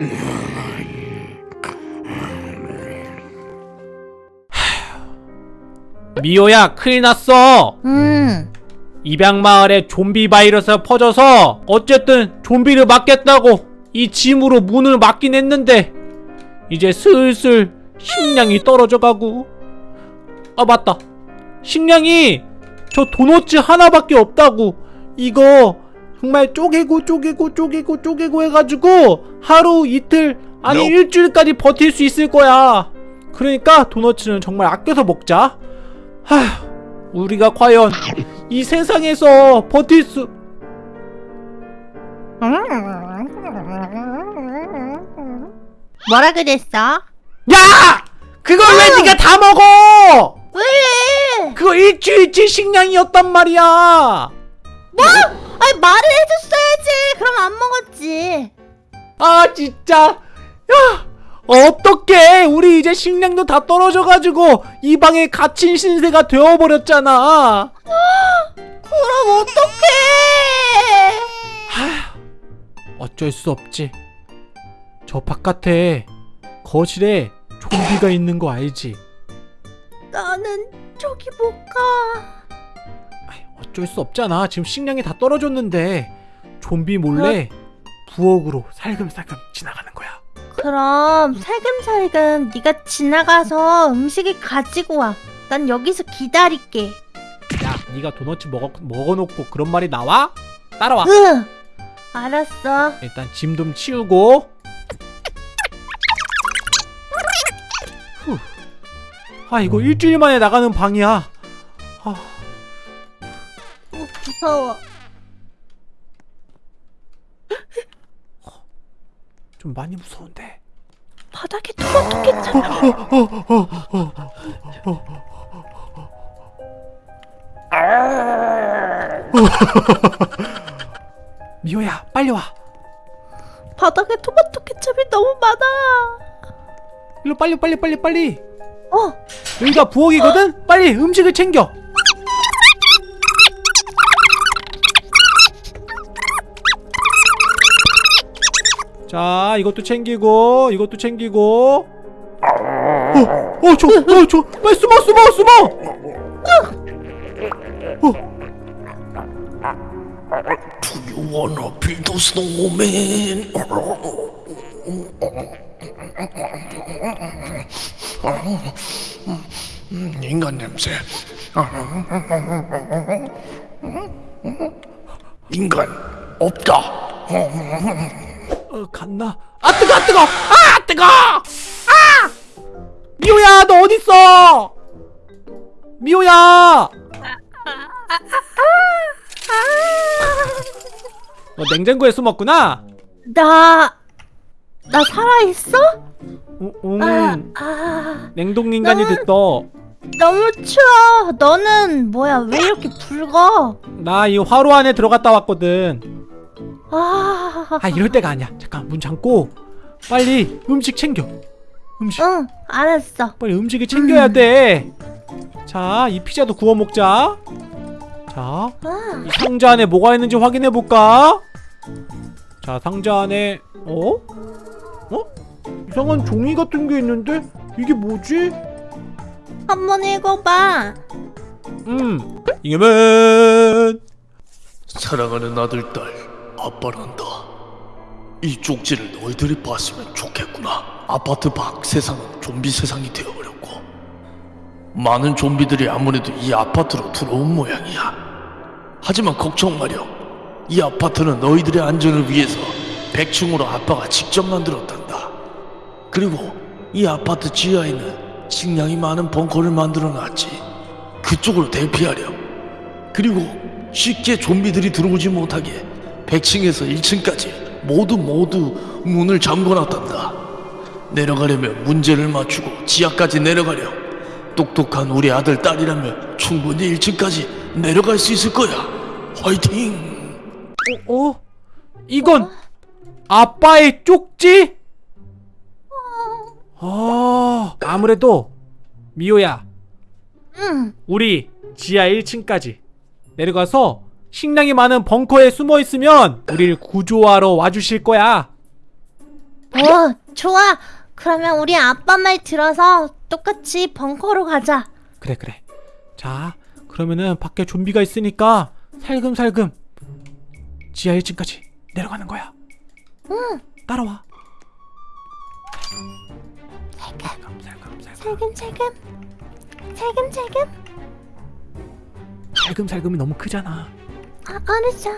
미호야 큰일 났어. 음. 입양마을에 좀비 바이러스가 퍼져서 어쨌든 좀비를 막겠다고 이 짐으로 문을 막긴 했는데 이제 슬슬 식량이 떨어져가고. 아 맞다. 식량이 저 도너츠 하나밖에 없다고. 이거 정말 쪼개고 쪼개고 쪼개고 쪼개고 해가지고 하루 이틀 아니 No. 일주일까지 버틸 수 있을 거야 그러니까 도너츠는 정말 아껴서 먹자 하휴 우리가 과연 이 세상에서 버틸 수 뭐라 그랬어? 야! 그걸 왜 네가 다 먹어! 왜? 그거 일주일치 식량이었단 말이야. 뭐? 아니 말을 해줬어야지. 그럼 안 먹었지. 아 진짜. 야! 어떡해 우리 이제 식량도 다 떨어져가지고 이 방에 갇힌 신세가 되어버렸잖아 그럼 어떡해? 어쩔 수 없지 저 바깥에 거실에 좀비가 있는 거 알지 나는 저기 못 가. 어쩔 수 없잖아 지금 식량이 다 떨어졌는데 좀비 몰래 부엌으로 살금살금 지나가는 거야 그럼 살금살금 네가 지나가서 음식을 가지고 와. 난 여기서 기다릴게. 야 네가 도넛 먹어, 먹어놓고 그런 말이 나와? 따라와 응. 알았어. 일단 짐 좀 치우고 후. 아 이거 일주일 만에 나가는 방이야 무서워. 좀 많이 무서운데 바닥에 토마토 괜찮아. 미호야 빨리 와 바닥에 토마토 케첩이 너무 많아. 일로 빨리 빨리 빨리 빨리 어, 여기가 부엌이거든? 빨리 음식을 챙겨 자 이것도 챙기고 이것도 챙기고 어, 어, 저, 어, 저, 빨리 숨어, 숨어, 숨어! 어, You wanna be the snowman? 음, 인간 냄새. 인간 없다. 어, 갔나? 아, 뜨거, 아, 뜨거! 아, 뜨거! 아! 미호야, 너 어딨어? 미호야! 너 냉장고에 숨었구나? 나, 나 살아있어? 어, 음, 아, 아, 냉동인간이 됐어. 너무 추워. 너는 뭐야? 왜 이렇게 붉어? 나 이 화로 안에 들어갔다 왔거든. 아, 아, 이럴 때가 아니야. 잠깐, 문 잠고. 빨리 음식 챙겨. 음식. 응, 알았어. 빨리 음식을 챙겨야 돼. 자, 이 피자도 구워 먹자. 자, 아, 이 상자 안에 뭐가 있는지 확인해 볼까? 자, 상자 안에 어? 어? 이상한 종이 같은 게 있는데 이게 뭐지? 한번 읽어봐. 음, 이게면 사랑하는 아들, 딸, 아빠란다. 이 쪽지를 너희들이 봤으면 좋겠구나. 아파트 밖 세상은 좀비 세상이 되어버렸고 많은 좀비들이 아무래도 이 아파트로 들어온 모양이야. 하지만 걱정 마렴. 이 아파트는 너희들의 안전을 위해서 100층으로 아빠가 직접 만들었단다. 그리고 이 아파트 지하에는 식량이 많은 벙커를 만들어 놨지. 그쪽으로 대피하렴. 그리고 쉽게 좀비들이 들어오지 못하게 100층에서 1층까지 모두 모두 문을 잠궈놨단다. 내려가려면 문제를 맞추고 지하까지 내려가렴. 똑똑한 우리 아들 딸이라면 충분히 1층까지 내려갈 수 있을 거야. 화이팅! 어? 어? 이건 아빠의 쪽지? 아, 아무래도 미호야, 응, 우리 지하 1층까지 내려가서 식량이 많은 벙커에 숨어 있으면 우리를 구조하러 와주실 거야. 어, 좋아. 그러면 우리 아빠 말 들어서 똑같이 벙커로 가자. 그래 그래 자 그러면은 밖에 좀비가 있으니까 살금살금 지하 1층까지 내려가는 거야 응. 따라와 살금, 살금 살금 살금 살금, 살금 살금. 살금살금이 너무 크잖아 아, 알았어.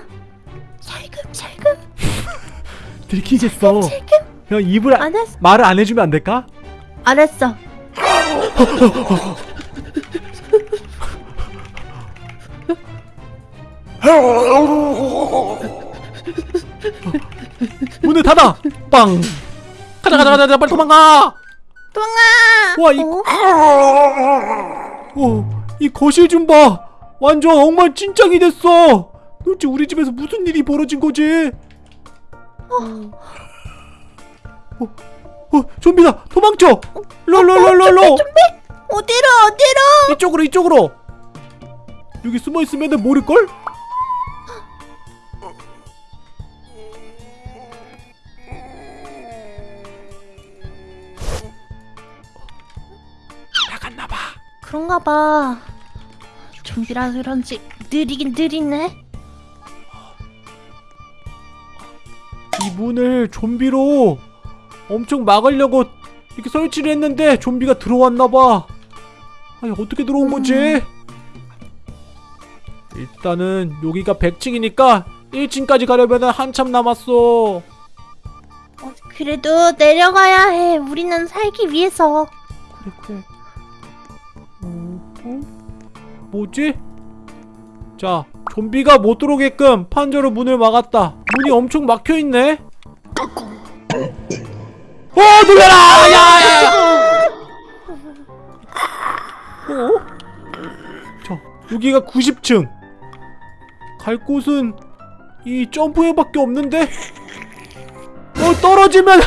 살금살금, 들키겠어 살금. 형 입을 아, 알았어, 말을 안 해주면 안 될까? 알았어. 문을 닫아 빵 가자 가자 가자 빨리 도망가 도망가. 와, 이- 어? 어, 이 거실 좀 봐. 완전 엉망진창이 됐어. 도대체 우리 집에서 무슨 일이 벌어진 거지? 어, 어, 좀비다. 도망쳐. 롤롤롤롤로. 어디로, 어디로? 이쪽으로 이쪽으로. 여기 숨어 있으면 모를 걸? 나갔나 봐. 그런가 봐. 좀비라서 그런지 느리긴 느리네. 이 문을 좀비로 엄청 막으려고 이렇게 설치를 했는데 좀비가 들어왔나봐. 아니 어떻게 들어온 거지? 일단은 여기가 100층이니까 1층까지 가려면 한참 남았어. 어, 그래도 내려가야 해. 우리는 살기 위해서. 그래 그래. 어, 어? 뭐지? 자, 좀비가 못 들어오게끔 판자로 문을 막았다. 문이 엄청 막혀 있네. 어, 놀라라! 야, 야, 야! 어? 자, 여기가 90층. 갈 곳은 이 점프회밖에 없는데. 어, 떨어지면은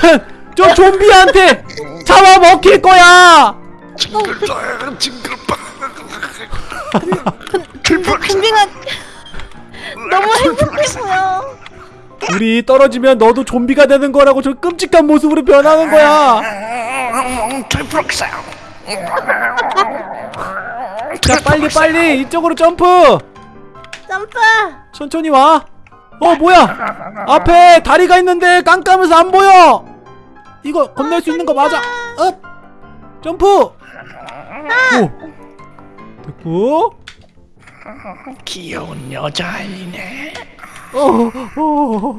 저 좀비한테 잡아 먹힐 거야. 징글빵 징글빵 좀비가 너무 행복해 보여. 우리 떨어지면 너도 좀비가 되는 거라고 저 끔찍한 모습으로 변하는 거야. 자 빨리 빨리 이쪽으로 점프. 점프. 천천히 와. 어 뭐야? 앞에 다리가 있는데 깜깜해서 안 보여. 이거 건널 수 있는 거 맞아? up. 점프. 오. 됐고. 귀여운 여자아이네 어, 어, 어.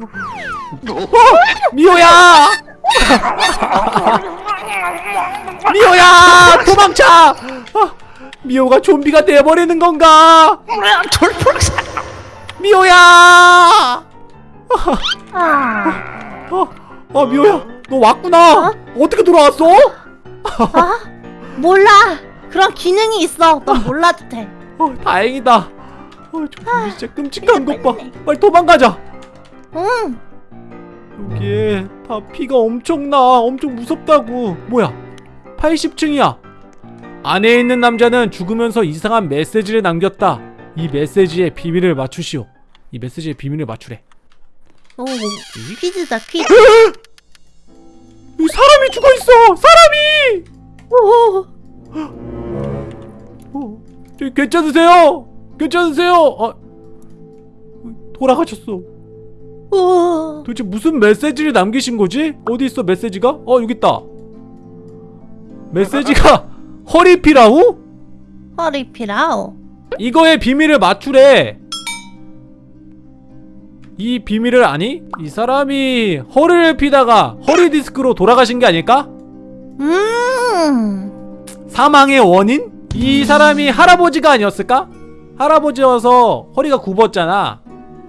어, 미호야! 미호야! 도망쳐! 아, 미호가 좀비가 돼버리는 건가? 미호야! 아, 어, 어 미호야, 너 왔구나. 어? 떻게 돌아왔어? 아, 몰라. 그런 기능이 있어. 넌 몰라도 돼. 어, 다행이다. 어, 좀비 진짜 끔찍한 것 봐. 빨리 도망가자. 응. 여기에 다 피가 엄청나. 엄청 무섭다고. 뭐야? 80층이야. 안에 있는 남자는 죽으면서 이상한 메시지를 남겼다. 이 메시지의 비밀을 맞추시오. 이 메시지의 비밀을 맞추래. 오, 퀴즈다 퀴즈. 여기 사람이 죽어 있어. 사람이. 오, 어, 저기 괜찮으세요? 괜찮으세요? 아, 돌아가셨어. 오. 도대체 무슨 메시지를 남기신 거지? 어디 있어 메시지가? 어 여기 있다. 메시지가 허리피라우? 허리 피라오. 이거의 비밀을 맞추래. 이 비밀을 아니? 이 사람이 허리를 피다가 허리 디스크로 돌아가신 게 아닐까? 음. 사망의 원인? 이 사람이 할아버지가 아니었을까? 할아버지여서 허리가 굽었잖아.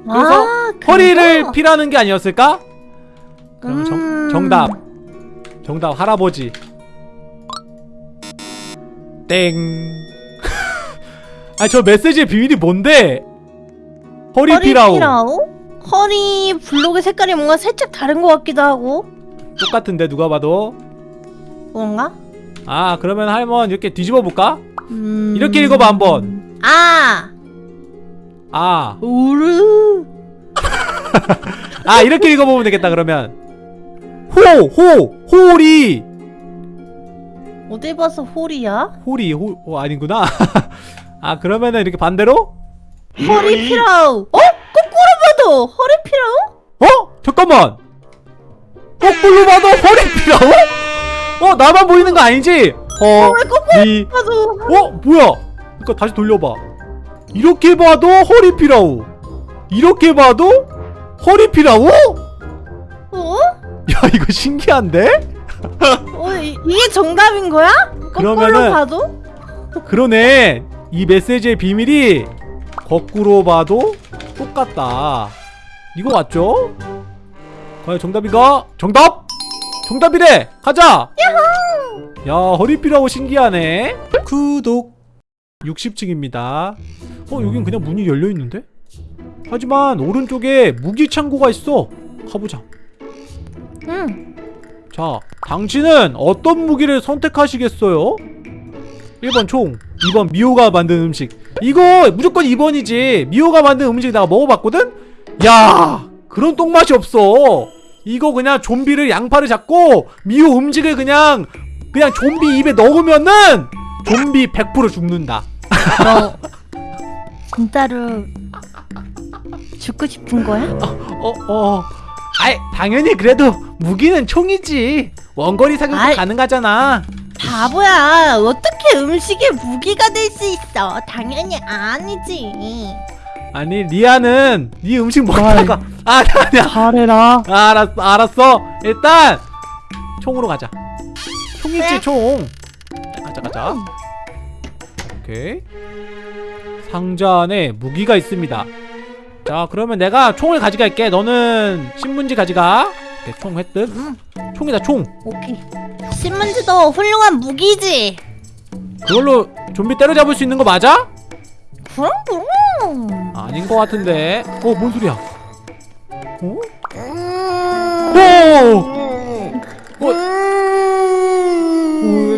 그래서 아, 허리를? 피라는 게 아니었을까? 그럼 정, 음. 정 답. 정답 할아버지. 땡. 아니 저 메시지의 비밀이 뭔데? 허리. 피라오? 허리 블록의 색깔이 뭔가 살짝 다른 것 같기도 하고. 똑같은데 누가 봐도. 뭔가? 아 그러면 할머니 이렇게 뒤집어 볼까? 음. 이렇게 읽어봐 한번. 아. 아. 우르. 아 이렇게 읽어보면 되겠다 그러면. 호! 호! 호리! 어디 봐서 홀이야? 호리 호 어, 아니구나 아 그러면은 이렇게 반대로? 허리 피라우. 어? 거꾸로 봐도 허리 피라우? 어? 잠깐만 거꾸로 봐도 허리 피라고? 어 나만 보이는 거 아니지? 왜 거꾸로 허리 봐도 어? 뭐야 이거 다시 돌려봐 이렇게 봐도 허리 피라우 이렇게 봐도 허리 피라우? 어? 야 이거 신기한데? 어 이, 이게 정답인 거야? 거꾸로 그러면은- 봐도? 그러네 이 메시지의 비밀이 거꾸로 봐도 똑같다 이거 맞죠? 과연 정답인가? 정답! 정답이래! 가자! 야 허리피라고 신기하네 구독 60층입니다 어 여긴 그냥 문이 열려있는데? 하지만 오른쪽에 무기 창고가 있어 가보자 응. 자, 당신은 어떤 무기를 선택하시겠어요? 1번 총, 2번 미호가 만든 음식. 이거 무조건 2번이지. 미호가 만든 음식 내가 먹어봤거든? 야, 그런 똥맛이 없어. 이거 그냥 좀비를 양파를 잡고 미호 음식을 그냥 그냥 좀비 입에 넣으면은 좀비 100% 죽는다. 너 진짜로 죽고 싶은 거야? 어, 어. 아이, 당연히 그래도 무기는 총이지. 원거리 사격도 아이. 가능하잖아. 바보야. 어떻게 음식에 무기가 될 수 있어? 당연히 아니지. 아니 리아는 네 음식 먹다가 아 아니야 잘해라. 아, 알았어 알았어 일단 총으로 가자 총 있지 네. 총 가자 오케이 상자 안에 무기가 있습니다 자 그러면 내가 총을 가져갈게 너는 신문지 가져가 오케이 총 획득 음. 총이다 총 오케이. 신문지도 훌륭한 무기지. 그걸로 좀비 때려잡을 수 있는 거 맞아? 그럼 그럼. 아닌 거 같은데 어 뭔 소리야 어? 음. 오! 어,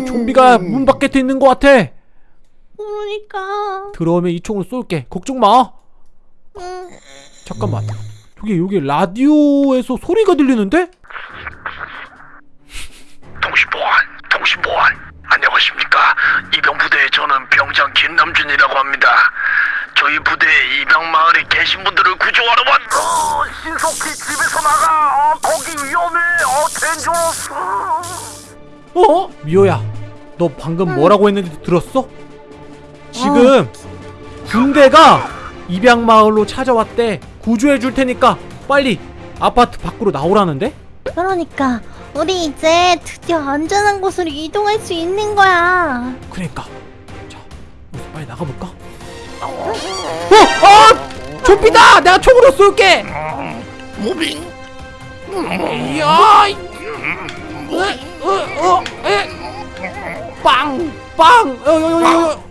오, 좀비가 문 밖에 있는 것 같아. 그러니까. 들어오면 이 총으로 쏠게. 걱정 마. 음. 잠깐만. 저기 여기 라디오에서 소리가 들리는데? 통신보안, 통신보안. 안녕하십니까? 이병부대의 저는 병장 김남준이라고 합니다. 저희 부대에 입양마을에 계신 분들을 구조하러 왔. 어, 신속히 집에서 나가. 어, 거기 위험해. 어, 덴저러스. 어? 미호야, 너 방금 뭐라고 했는지 들었어? 지금 군대가 입양마을로 찾아왔대. 구조해 줄 테니까 빨리 아파트 밖으로 나오라는데? 그러니까 우리 이제 드디어 안전한 곳으로 이동할 수 있는 거야. 그러니까. 자, 빨리 나가볼까? 어! 어! 좀비다! 내가 총으로 쏠게! 무빙. 이야! 이- 어, 어, 어, 에! 빵! 빵! 어, 어, 어, 어.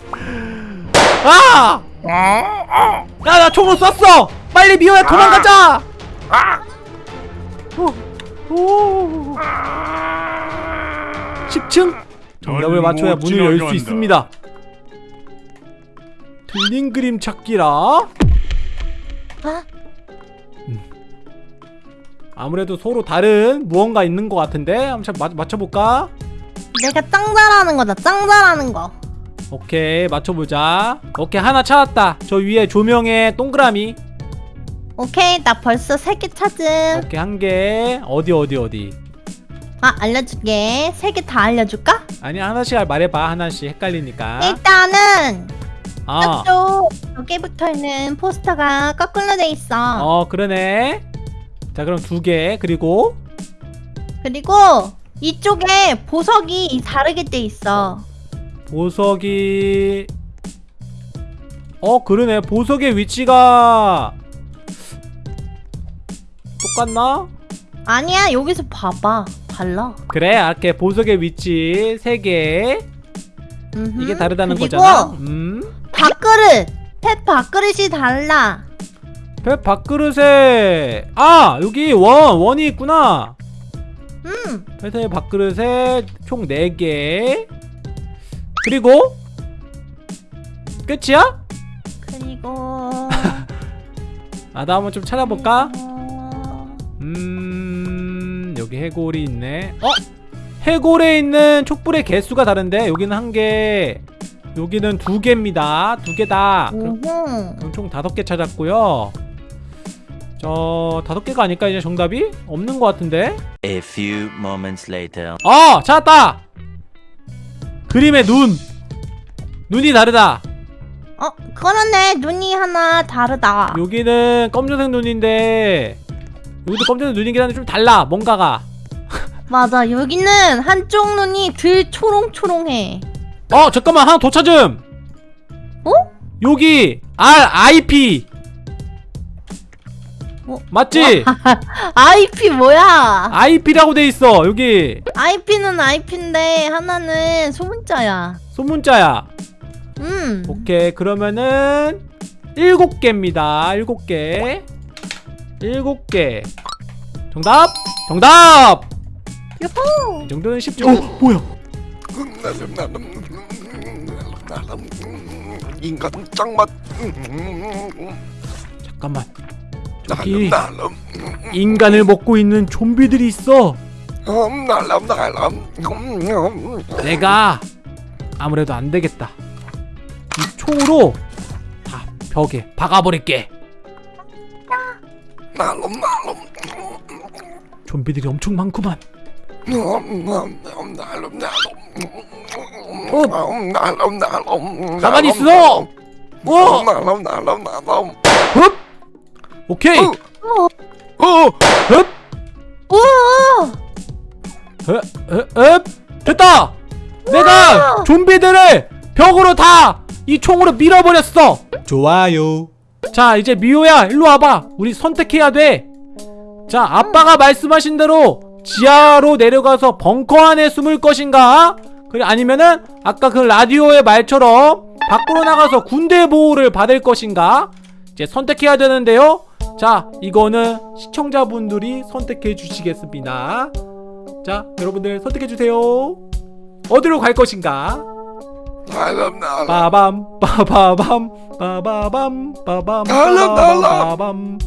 아! 야, 나 총으로 쐈어! 빨리 미호야 도망가자! 어, 오. 10층? 정답을 맞춰야 문을 열 수 있습니다. 틀린 그림 찾기라. 아, 아무래도 서로 다른 무언가 있는 것 같은데 한번 맞, 맞춰볼까? 내가 짱 잘하는 거다. 짱 잘하는 거. 오케이 맞춰보자 오케이 하나 찾았다 저 위에 조명에 동그라미 오케이, 나 벌써 세 개 찾음. 오케이 한 개 어디 어디 어디 아, 알려줄게. 세 개 다 알려줄까? 아니 하나씩 말해봐 하나씩 헷갈리니까 일단은 아, 저쪽 여기 붙어 있는 포스터가 거꾸로 돼 있어. 어 그러네 자 그럼 두 개 그리고 그리고 이쪽에 보석이 다르게 돼 있어. 보석이 어 그러네 보석의 위치가 똑같나? 아니야, 여기서 봐봐. 달라. 그래 이렇게 보석의 위치 세개 음흠. 이게 다르다는 그리고 거잖아 음 밥그릇! 펫 밥그릇이 달라. 배 밥그릇에 아 여기 원 원이 있구나 음, 회사의 밥그릇에 총 4개 그리고 끝이야? 그리고 아나 한번 좀 찾아볼까? 어, 음 여기 여기 해골이 있네 어? 해골에 있는 촛불의 개수가 다른데 여기는 한개 여기는 두 개입니다 두 개다 그럼. 그럼 총 다섯 개 찾았고요 저 다섯 개가 아닐까 이제 정답이? 없는 것 같은데 A few moments later. 어 찾았다 그림의 눈 눈이 다르다 어 그러네 눈이 하나 다르다. 여기는 검정색 눈인데 여기도 검정색 눈이긴 한데 좀 달라 뭔가가 맞아 여기는 한쪽 눈이 들 초롱초롱해. 어 잠깐만 하나 더 찾음 어? 여기 R I P 어? 맞지? IP 뭐야? IP라고 돼 있어 여기 IP는 IP인데 하나는 소문자야. 소문자야 음. 오케이 그러면은 일곱 개입니다 일곱 개 일곱 개 정답 정답 요호. 이 정도는 쉽죠 어 뭐야 인간 짱맛 잠깐만 날름 인간을 먹고 있는 좀비들이 있어 내가 아무래도 안 되겠다. 이 총으로 다 벽에 박아버릴게. 좀비들이 엄청 많구만. 어? 가만히 있어. 어, 흡. 오케이. 어. 어. 흡. 흡. 됐다. 내가 좀비들을 벽으로 다 이 총으로 밀어버렸어. 좋아요. 자 이제 미호야 일로 와봐. 우리 선택해야 돼. 자 아빠가 말씀하신 대로 지하로 내려가서 벙커 안에 숨을 것인가? 그래 아니면은 아까 그 라디오의 말처럼 밖으로 나가서 군대 보호를 받을 것인가? 이제 선택해야 되는데요. 자 이거는 시청자분들이 선택해 주시겠습니다. 자 여러분들 선택해 주세요. 어디로 갈 것인가? 빠밤 빠바밤 빠밤 달라, 달라. 빠밤